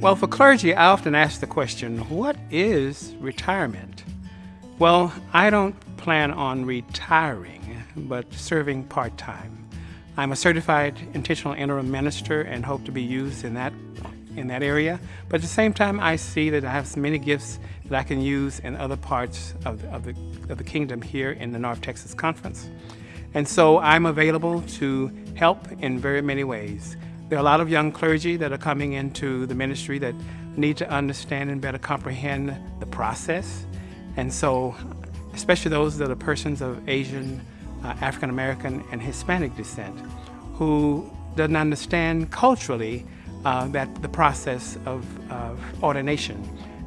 Well, for clergy, I often ask the question what is retirement? Well, I don't plan on retiring, but serving part time. I'm a certified intentional interim minister and hope to be used in that in that area. But at the same time, I see that I have many gifts that I can use in other parts of, of, the, of the kingdom here in the North Texas Conference. And so I'm available to help in very many ways. There are a lot of young clergy that are coming into the ministry that need to understand and better comprehend the process. And so, especially those that are persons of Asian, uh, African American, and Hispanic descent who doesn't understand culturally uh, that the process of, of ordination.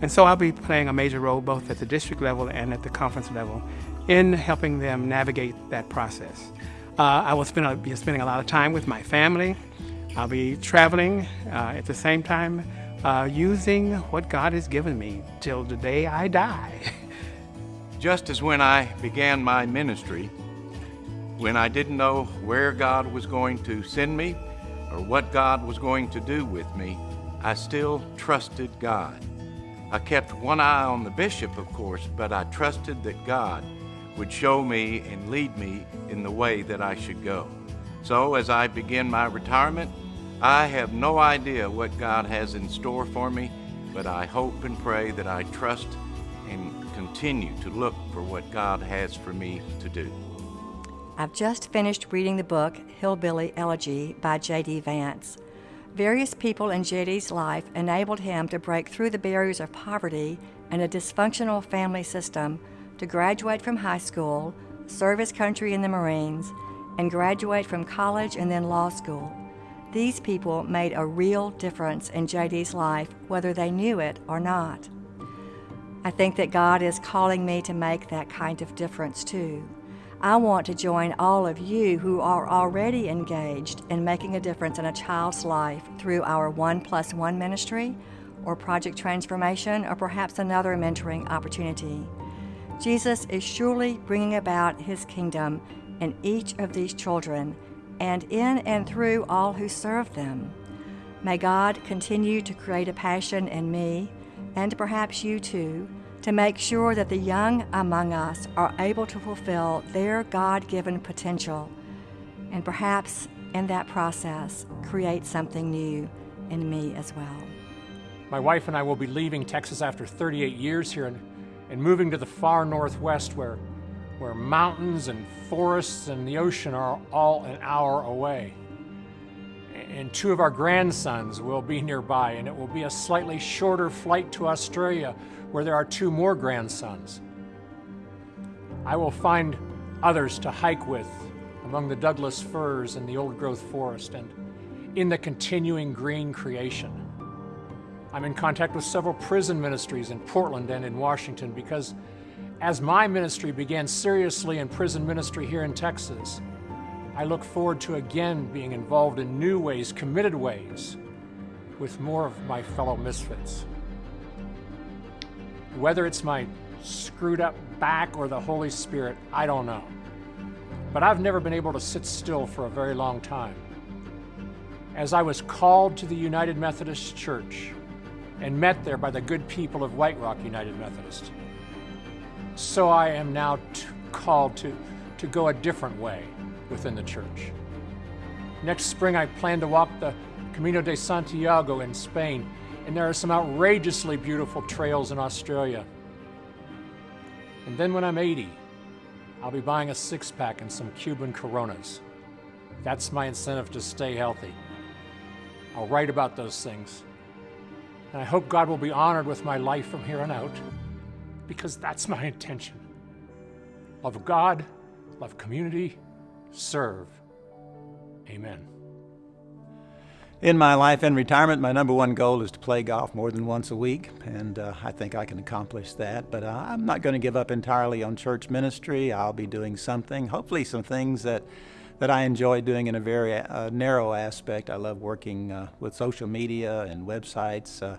And so I'll be playing a major role both at the district level and at the conference level in helping them navigate that process. Uh, I will spend, be spending a lot of time with my family. I'll be traveling uh, at the same time, uh, using what God has given me till the day I die. Just as when I began my ministry, when I didn't know where God was going to send me or what God was going to do with me, I still trusted God. I kept one eye on the bishop, of course, but I trusted that God would show me and lead me in the way that I should go. So as I begin my retirement, I have no idea what God has in store for me, but I hope and pray that I trust and continue to look for what God has for me to do. I've just finished reading the book Hillbilly Elegy by J.D. Vance. Various people in J.D.'s life enabled him to break through the barriers of poverty and a dysfunctional family system to graduate from high school, serve his country in the Marines, and graduate from college and then law school. These people made a real difference in JD's life, whether they knew it or not. I think that God is calling me to make that kind of difference too. I want to join all of you who are already engaged in making a difference in a child's life through our One Plus One ministry, or Project Transformation, or perhaps another mentoring opportunity. Jesus is surely bringing about his kingdom in each of these children and in and through all who serve them. May God continue to create a passion in me, and perhaps you too, to make sure that the young among us are able to fulfill their God given potential and perhaps in that process create something new in me as well. My wife and I will be leaving Texas after 38 years here and, and moving to the far northwest where, where mountains and forests and the ocean are all an hour away. And two of our grandsons will be nearby, and it will be a slightly shorter flight to Australia where there are two more grandsons. I will find others to hike with among the Douglas firs and the old growth forest and in the continuing green creation. I'm in contact with several prison ministries in Portland and in Washington because as my ministry began seriously in prison ministry here in Texas, I look forward to again being involved in new ways, committed ways, with more of my fellow misfits. Whether it's my screwed up back or the Holy Spirit, I don't know. But I've never been able to sit still for a very long time. As I was called to the United Methodist Church and met there by the good people of White Rock United Methodist, so I am now called to, to go a different way within the church. Next spring, I plan to walk the Camino de Santiago in Spain and there are some outrageously beautiful trails in Australia. And then when I'm 80, I'll be buying a six pack and some Cuban Coronas. That's my incentive to stay healthy. I'll write about those things. And I hope God will be honored with my life from here on out, because that's my intention. Love God, love community, serve. Amen. In my life and retirement, my number one goal is to play golf more than once a week, and uh, I think I can accomplish that. But uh, I'm not going to give up entirely on church ministry. I'll be doing something, hopefully, some things that that I enjoy doing in a very uh, narrow aspect. I love working uh, with social media and websites, uh,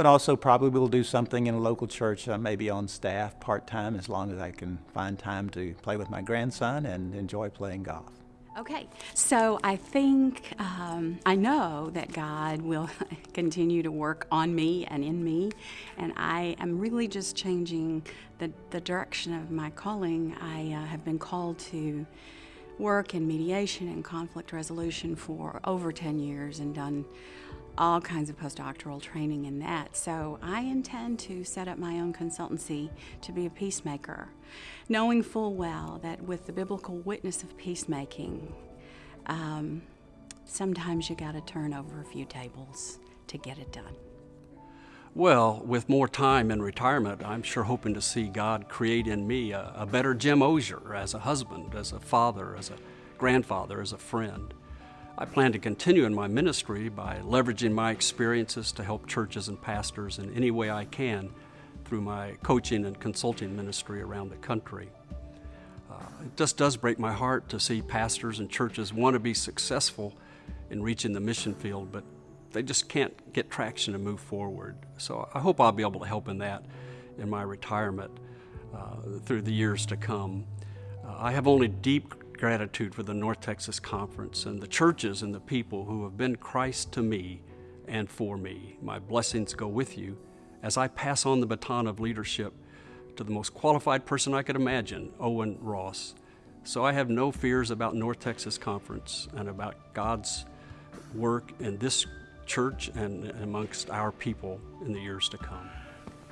but also probably will do something in a local church, uh, maybe on staff part time, as long as I can find time to play with my grandson and enjoy playing golf. Okay, so I think, um, I know that God will continue to work on me and in me, and I am really just changing the, the direction of my calling. I uh, have been called to work in mediation and conflict resolution for over 10 years and done all kinds of postdoctoral training in that. So I intend to set up my own consultancy to be a peacemaker, knowing full well that with the biblical witness of peacemaking, um, sometimes you got to turn over a few tables to get it done. Well, with more time in retirement, I'm sure hoping to see God create in me a, a better Jim Ozier as a husband, as a father, as a grandfather, as a friend. I plan to continue in my ministry by leveraging my experiences to help churches and pastors in any way I can through my coaching and consulting ministry around the country. Uh, it just does break my heart to see pastors and churches want to be successful in reaching the mission field, but they just can't get traction to move forward. So I hope I'll be able to help in that in my retirement uh, through the years to come. Uh, I have only deep gratitude for the North Texas Conference and the churches and the people who have been Christ to me and for me. My blessings go with you as I pass on the baton of leadership to the most qualified person I could imagine, Owen Ross. So I have no fears about North Texas Conference and about God's work in this church and amongst our people in the years to come.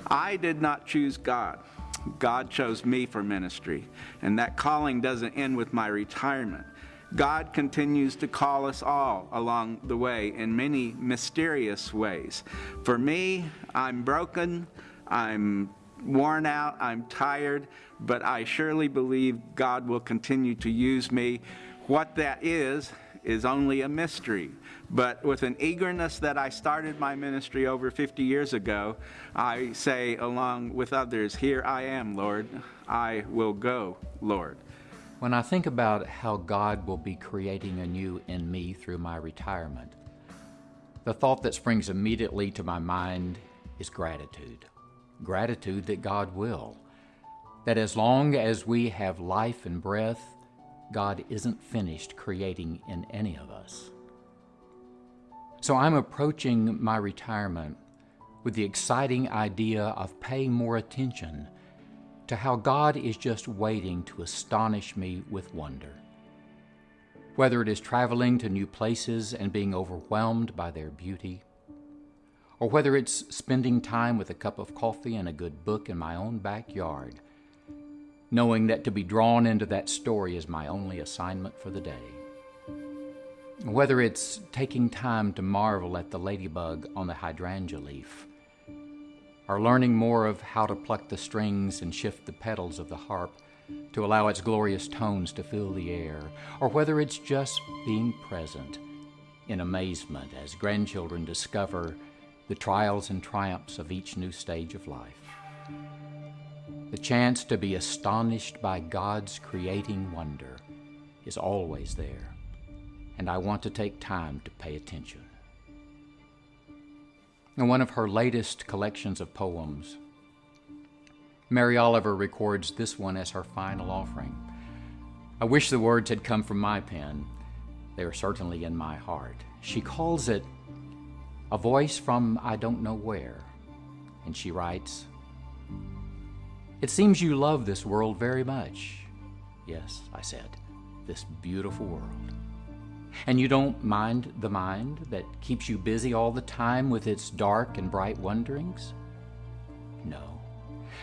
I did not choose God. God chose me for ministry, and that calling doesn't end with my retirement. God continues to call us all along the way in many mysterious ways. For me, I'm broken, I'm worn out, I'm tired, but I surely believe God will continue to use me. What that is, is only a mystery. But with an eagerness that I started my ministry over 50 years ago, I say, along with others, Here I am, Lord. I will go, Lord. When I think about how God will be creating anew in me through my retirement, the thought that springs immediately to my mind is gratitude. Gratitude that God will. That as long as we have life and breath, God isn't finished creating in any of us. So I'm approaching my retirement with the exciting idea of paying more attention to how God is just waiting to astonish me with wonder. Whether it is traveling to new places and being overwhelmed by their beauty, or whether it's spending time with a cup of coffee and a good book in my own backyard, knowing that to be drawn into that story is my only assignment for the day. Whether it's taking time to marvel at the ladybug on the hydrangea leaf, or learning more of how to pluck the strings and shift the pedals of the harp to allow its glorious tones to fill the air, or whether it's just being present in amazement as grandchildren discover the trials and triumphs of each new stage of life. The chance to be astonished by God's creating wonder is always there and I want to take time to pay attention. In one of her latest collections of poems, Mary Oliver records this one as her final offering. I wish the words had come from my pen. They are certainly in my heart. She calls it A Voice from I Don't Know Where, and she writes, It seems you love this world very much. Yes, I said, this beautiful world. And you don't mind the mind that keeps you busy all the time with its dark and bright wonderings? No.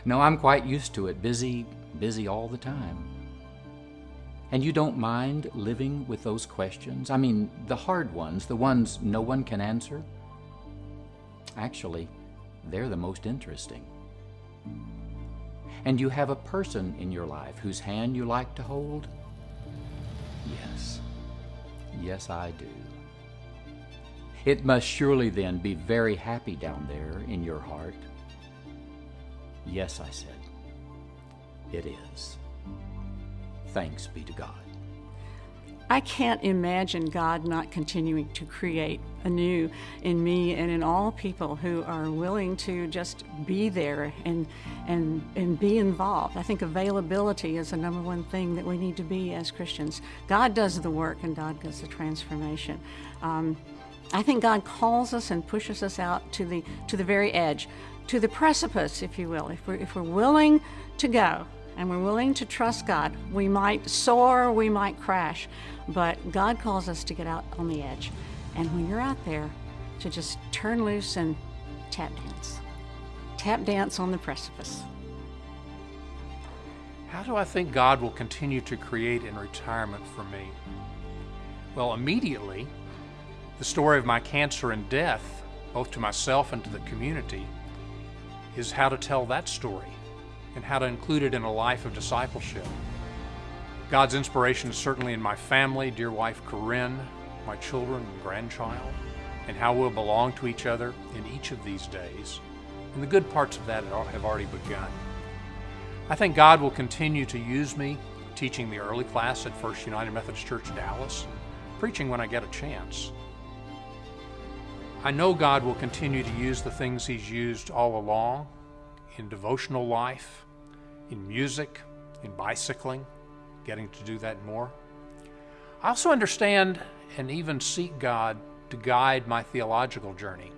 No, I'm quite used to it, busy, busy all the time. And you don't mind living with those questions? I mean, the hard ones, the ones no one can answer? Actually, they're the most interesting. And you have a person in your life whose hand you like to hold? Yes. Yes, I do. It must surely then be very happy down there in your heart. Yes, I said. It is. Thanks be to God. I can't imagine God not continuing to create anew in me and in all people who are willing to just be there and and and be involved. I think availability is the number one thing that we need to be as Christians. God does the work and God does the transformation. Um, I think God calls us and pushes us out to the to the very edge, to the precipice, if you will. If we're if we're willing to go and we're willing to trust God, we might soar, we might crash, but God calls us to get out on the edge. And when you're out there, to just turn loose and tap dance. Tap dance on the precipice. How do I think God will continue to create in retirement for me? Well, immediately, the story of my cancer and death, both to myself and to the community, is how to tell that story and how to include it in a life of discipleship. God's inspiration is certainly in my family, dear wife Corinne, my children and grandchild, and how we'll belong to each other in each of these days. And the good parts of that have already begun. I think God will continue to use me teaching the early class at First United Methodist Church Dallas, preaching when I get a chance. I know God will continue to use the things He's used all along in devotional life, in music, in bicycling, getting to do that more. I also understand and even seek God to guide my theological journey.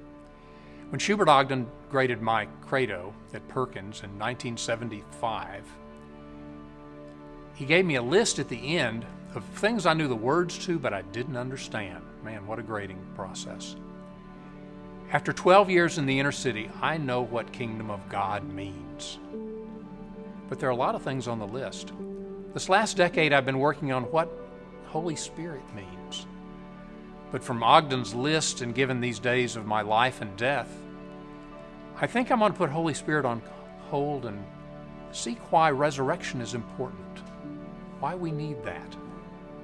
When Schubert Ogden graded my credo at Perkins in 1975, he gave me a list at the end of things I knew the words to, but I didn't understand. Man, what a grading process. After 12 years in the inner city, I know what kingdom of God means. But there are a lot of things on the list. This last decade, I've been working on what Holy Spirit means. But from Ogden's list and given these days of my life and death, I think I'm going to put Holy Spirit on hold and seek why resurrection is important, why we need that.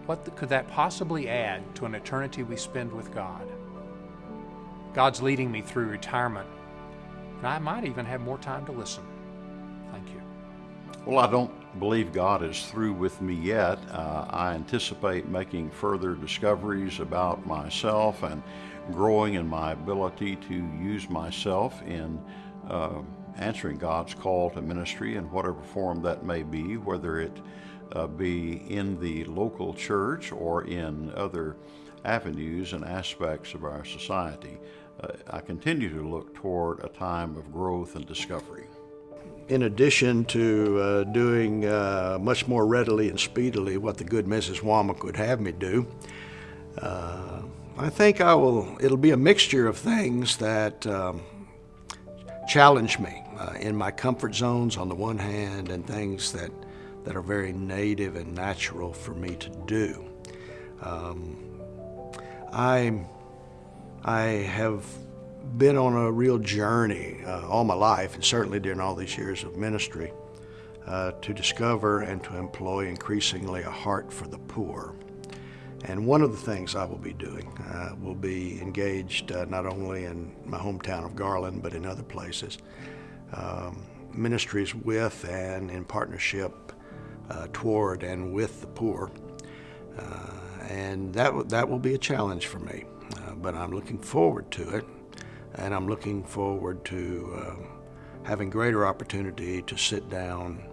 What could that possibly add to an eternity we spend with God? God's leading me through retirement, and I might even have more time to listen. Well, I don't believe God is through with me yet. Uh, I anticipate making further discoveries about myself and growing in my ability to use myself in uh, answering God's call to ministry in whatever form that may be, whether it uh, be in the local church or in other avenues and aspects of our society. Uh, I continue to look toward a time of growth and discovery in addition to uh, doing uh, much more readily and speedily what the good Mrs. Womack would have me do, uh, I think I will. It'll be a mixture of things that um, challenge me uh, in my comfort zones on the one hand, and things that that are very native and natural for me to do. Um, I I have been on a real journey uh, all my life, and certainly during all these years of ministry, uh, to discover and to employ increasingly a heart for the poor. And one of the things I will be doing uh, will be engaged uh, not only in my hometown of Garland, but in other places, um, ministries with and in partnership uh, toward and with the poor. Uh, and that, that will be a challenge for me, but I'm looking forward to it and I'm looking forward to uh, having greater opportunity to sit down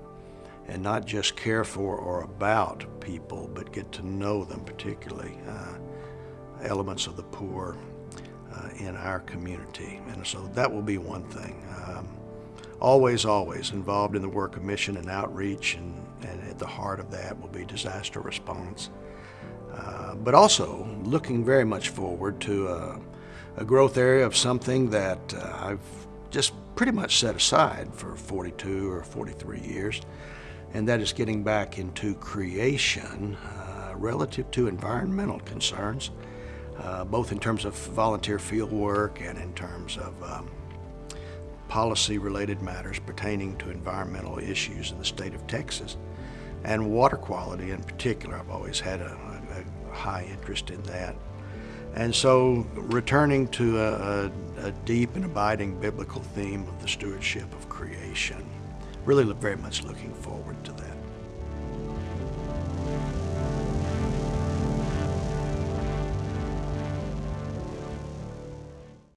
and not just care for or about people, but get to know them, particularly uh, elements of the poor uh, in our community. And so that will be one thing. Um, always, always involved in the work of mission and outreach, and, and at the heart of that will be disaster response. Uh, but also looking very much forward to uh, a growth area of something that uh, I've just pretty much set aside for 42 or 43 years, and that is getting back into creation uh, relative to environmental concerns, uh, both in terms of volunteer field work and in terms of um, policy related matters pertaining to environmental issues in the state of Texas. And water quality in particular, I've always had a, a high interest in that. And so, returning to a, a, a, deep and abiding biblical theme of the stewardship of creation, really very much looking forward to that.